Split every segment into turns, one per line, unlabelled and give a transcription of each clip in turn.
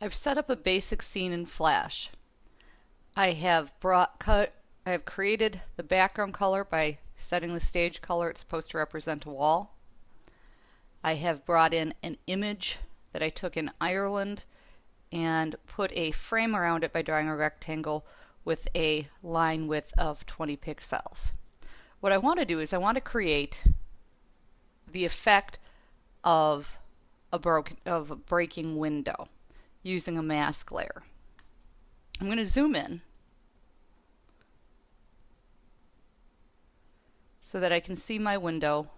I've set up a basic scene in Flash. I have brought cut I have created the background color by setting the stage color it's supposed to represent a wall. I have brought in an image that I took in Ireland and put a frame around it by drawing a rectangle with a line width of 20 pixels. What I want to do is I want to create the effect of a broken of a breaking window using a mask layer. I'm going to zoom in so that I can see my window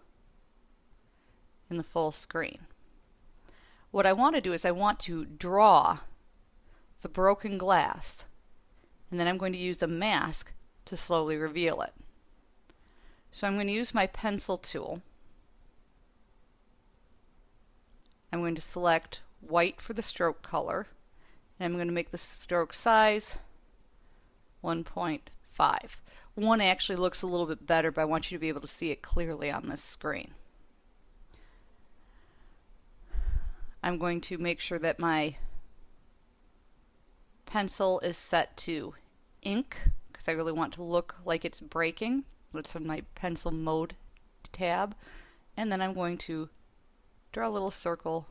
in the full screen. What I want to do is I want to draw the broken glass and then I'm going to use a mask to slowly reveal it. So I'm going to use my pencil tool. I'm going to select white for the stroke color and I'm going to make the stroke size 1.5. One actually looks a little bit better but I want you to be able to see it clearly on this screen. I'm going to make sure that my pencil is set to ink because I really want to look like it's breaking. That's on my pencil mode tab. And then I'm going to draw a little circle.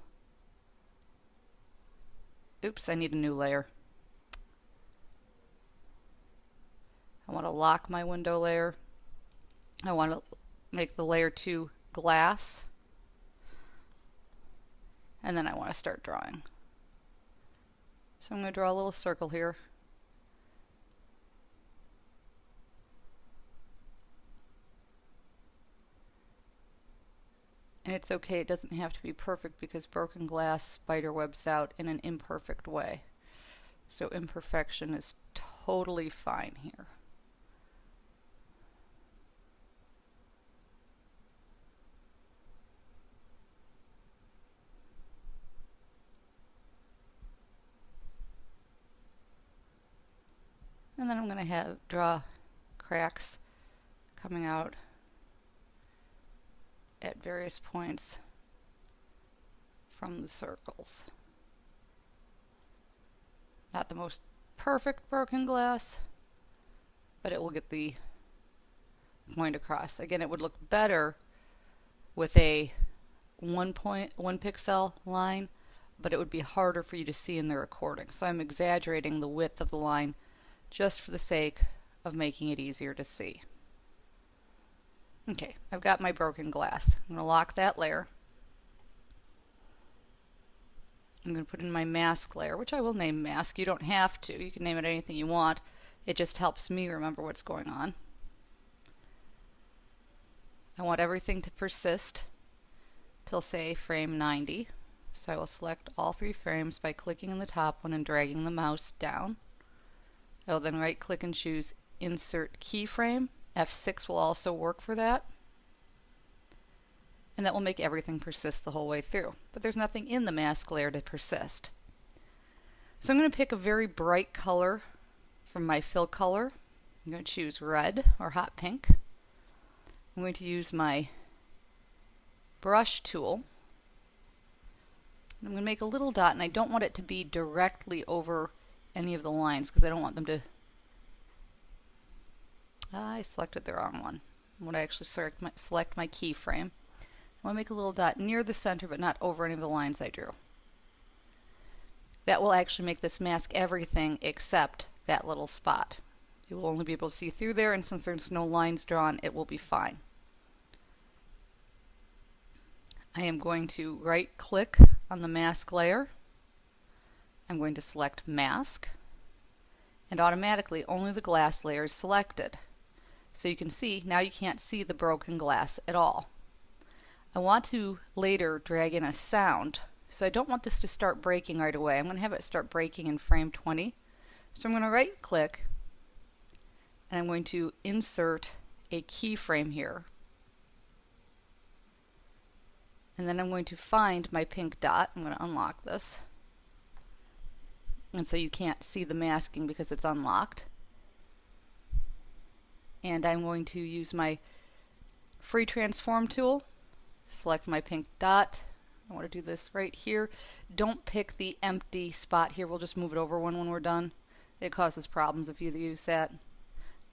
Oops, I need a new layer. I want to lock my window layer. I want to make the layer 2 glass. And then I want to start drawing. So I'm going to draw a little circle here. And it's okay, it doesn't have to be perfect because broken glass spider webs out in an imperfect way. So imperfection is totally fine here. And then I'm going to have draw cracks coming out at various points from the circles. Not the most perfect broken glass, but it will get the point across. Again, it would look better with a one point one pixel line, but it would be harder for you to see in the recording. So I'm exaggerating the width of the line just for the sake of making it easier to see. Okay, I've got my broken glass. I'm going to lock that layer. I'm going to put in my mask layer, which I will name mask. You don't have to. You can name it anything you want. It just helps me remember what's going on. I want everything to persist till say frame 90. So I will select all three frames by clicking on the top one and dragging the mouse down. I will then right click and choose Insert Keyframe. F6 will also work for that. And that will make everything persist the whole way through. But there's nothing in the mask layer to persist. So I'm going to pick a very bright color from my fill color. I'm going to choose red or hot pink. I'm going to use my brush tool. I'm going to make a little dot and I don't want it to be directly over any of the lines because I don't want them to I selected the wrong one. When I actually select my, select my keyframe, I want to make a little dot near the center but not over any of the lines I drew. That will actually make this mask everything except that little spot. You will only be able to see through there and since there's no lines drawn it will be fine. I am going to right click on the mask layer I'm going to select Mask, and automatically only the glass layer is selected. So you can see, now you can't see the broken glass at all. I want to later drag in a sound, so I don't want this to start breaking right away. I'm going to have it start breaking in frame 20. So I'm going to right click, and I'm going to insert a keyframe here. And then I'm going to find my pink dot. I'm going to unlock this and so you can't see the masking because it's unlocked. And I'm going to use my free transform tool, select my pink dot, I want to do this right here. Don't pick the empty spot here. We'll just move it over one when we're done. It causes problems if you use that.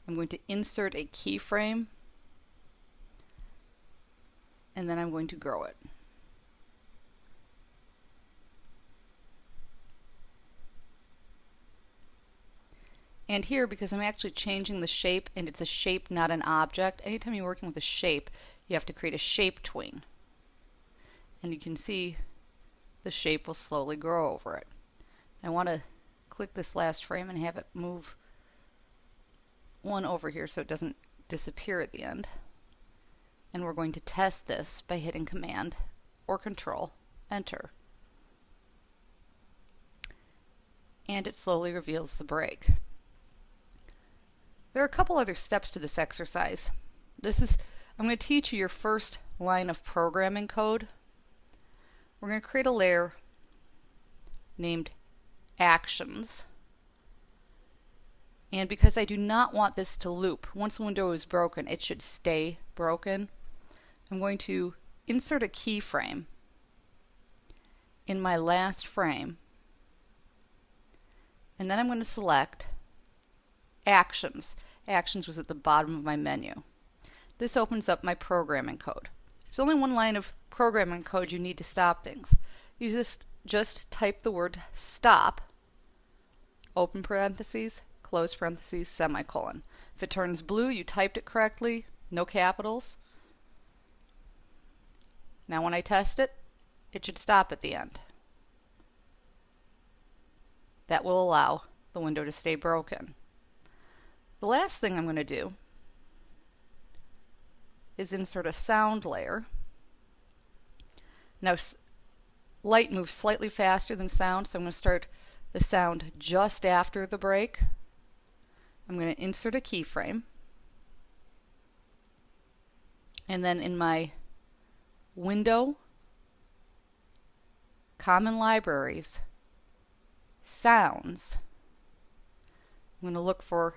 I'm going to insert a keyframe and then I'm going to grow it. And here, because I'm actually changing the shape, and it's a shape, not an object, anytime you're working with a shape, you have to create a shape tween. And you can see the shape will slowly grow over it. I want to click this last frame and have it move one over here so it doesn't disappear at the end. And we're going to test this by hitting Command or Control Enter. And it slowly reveals the break. There are a couple other steps to this exercise. This is, I'm going to teach you your first line of programming code. We're going to create a layer named Actions. And because I do not want this to loop, once the window is broken, it should stay broken. I'm going to insert a keyframe in my last frame. And then I'm going to select Actions. Actions was at the bottom of my menu. This opens up my programming code. There's only one line of programming code you need to stop things. You just, just type the word stop, open parentheses, close parentheses, semicolon. If it turns blue, you typed it correctly, no capitals. Now when I test it, it should stop at the end. That will allow the window to stay broken. The last thing I'm going to do is insert a sound layer. Now light moves slightly faster than sound, so I'm going to start the sound just after the break. I'm going to insert a keyframe. And then in my window, common libraries, sounds, I'm going to look for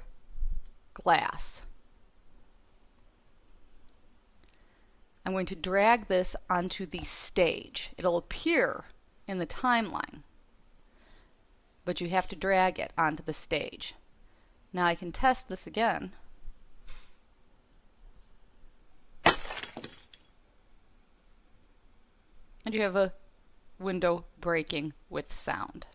glass. I'm going to drag this onto the stage. It'll appear in the timeline, but you have to drag it onto the stage. Now I can test this again. And you have a window breaking with sound.